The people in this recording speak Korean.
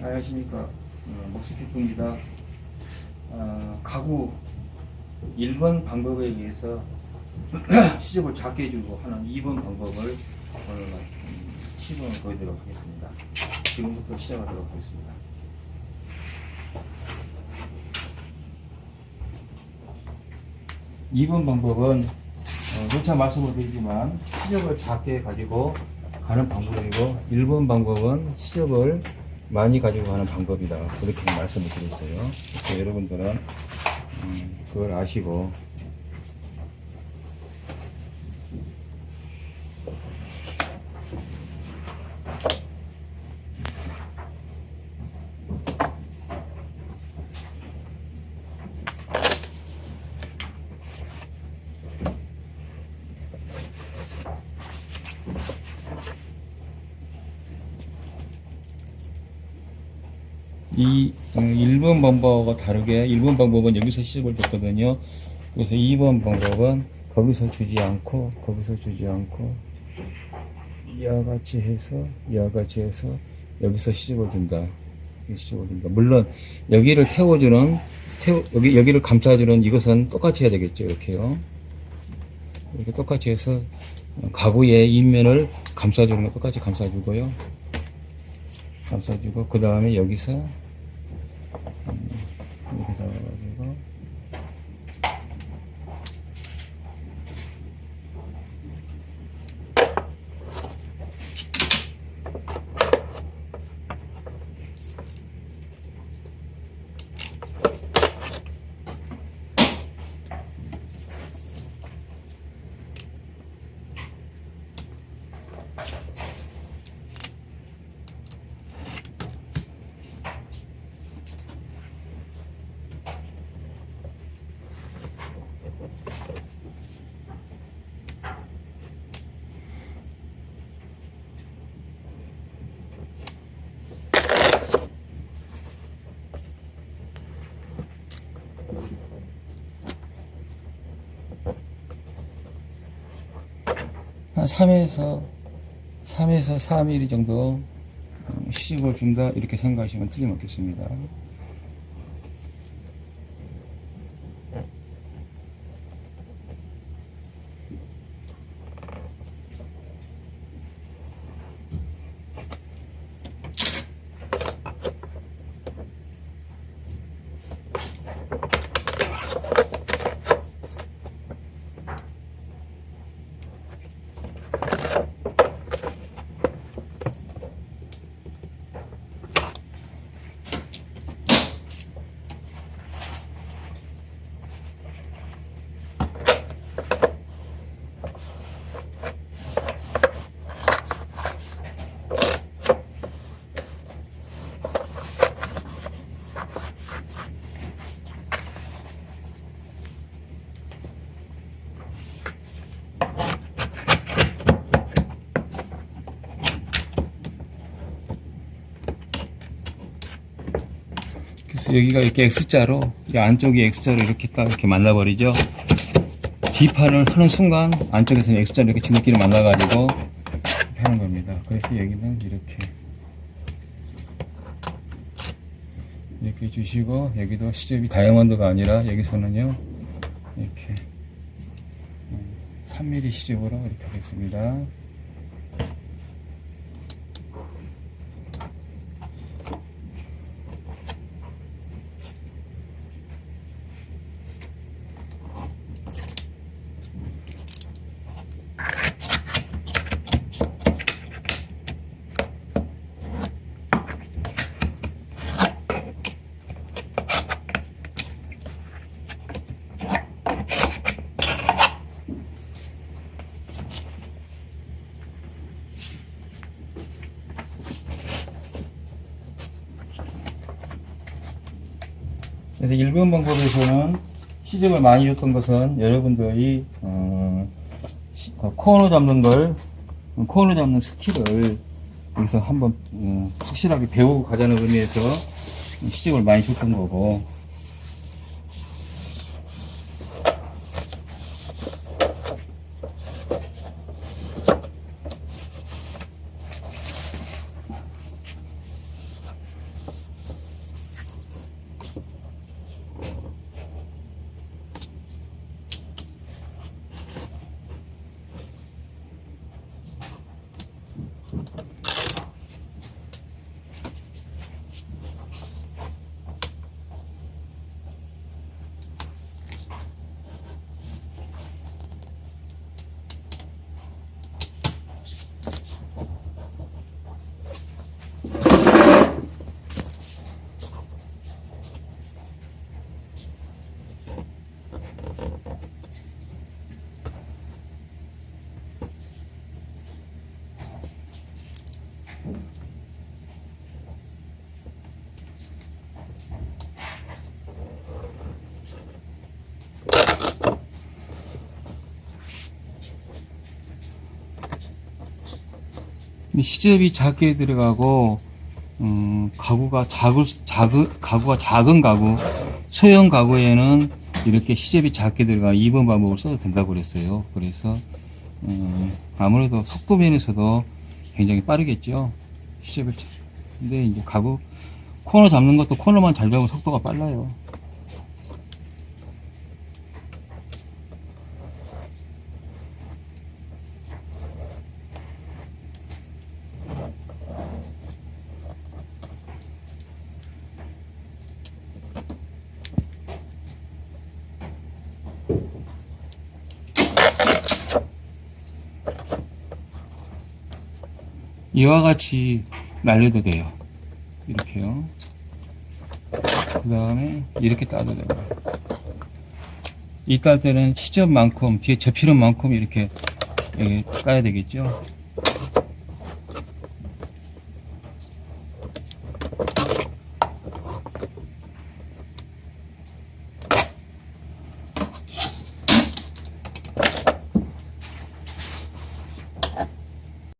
안녕하십니까 어, 목수피프입니다. 어, 가구 1번 방법에 의해서 시접을 작게 해주고 하는 2번 방법을 오늘 음, 시범을 보여드리도록 하겠습니다. 지금부터 시작하도록 하겠습니다. 이 번 방법은 어, 누차 말씀을 드리지만 시접을 작게 가지고 가는 방법이고 1번 방법은 시접을 많이 가지고 가는 방법이다. 그렇게 말씀을 드렸어요. 그래서 여러분들은 음, 그걸 아시고 이 음, 1번 방법과 다르게 1번 방법은 여기서 시접을 줬거든요. 그래서 2번 방법은 거기서 주지 않고 거기서 주지 않고 이와 같이 해서 이와 같이 해서 여기서 시접을 준다. 시접을 준다. 물론 여기를 태워주는 태워, 여기 여기를 감싸주는 이것은 똑같이 해야 되겠죠. 이렇게요. 이렇게 똑같이 해서 가구의 인면을 감싸주는 거 똑같이 감싸주고요. 감싸주고 그 다음에 여기서 음, 이렇게 잡아가지고 한 3에서 3에서 4mm 정도 음, 시집을 준다 이렇게 생각하시면 틀림없겠습니다. 그래서 여기가 이렇게 X자로 이 안쪽이 X자로 이렇게 딱 이렇게 만나버리죠. D판을 하는 순간 안쪽에서는 X자로 이렇게 지들끼리 만나가지고 이렇게 하는 겁니다. 그래서 여기는 이렇게 이렇게 주시고 여기도 시접이 다이아몬드가 아니라 여기서는요 이렇게 3mm 시접으로 이렇게 하겠습니다. 그래서 일본 방법에서는 시접을 많이 줬던 것은 여러분들이 어, 시- 어, 코너 잡는 걸 코너 잡는 skill을 여기서 한번 어, 확실하게 배우고 가자는 의미에서 시접을 많이 줬던 거고 시접이 작게 들어가고 음, 가구가 작을 작은 가구가 작은 가구 소형 가구에는 이렇게 시접이 작게 들어가 2번 방법을 써도 된다고 그랬어요. 그래서 음, 아무래도 속도 면에서도 굉장히 빠르겠죠. 시접을 치- 근데 이제 가구 코너 잡는 것도 코너만 잘 잡으면 속도가 빨라요. 이와 같이 날려도 돼요. 이렇게요. 그 다음에 이렇게 따도 되고. 이딸 때는 시접만큼, 뒤에 접히는 만큼 이렇게 예, 따야 되겠죠.